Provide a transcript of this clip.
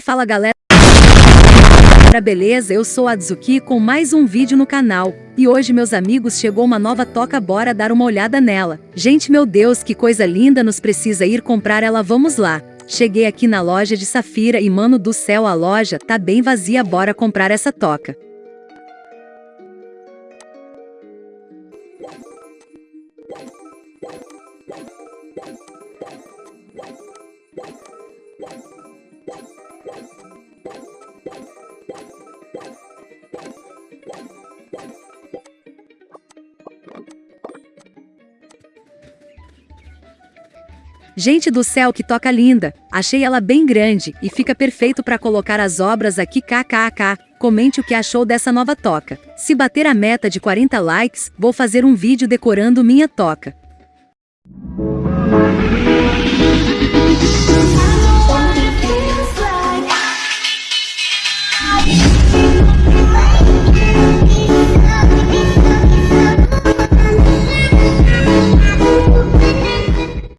Fala galera, beleza? Eu sou a Adzuki com mais um vídeo no canal. E hoje meus amigos chegou uma nova toca bora dar uma olhada nela. Gente meu Deus que coisa linda nos precisa ir comprar ela vamos lá. Cheguei aqui na loja de Safira e mano do céu a loja tá bem vazia bora comprar essa toca. Gente do céu que toca linda, achei ela bem grande e fica perfeito para colocar as obras aqui kkk. Comente o que achou dessa nova toca. Se bater a meta de 40 likes, vou fazer um vídeo decorando minha toca.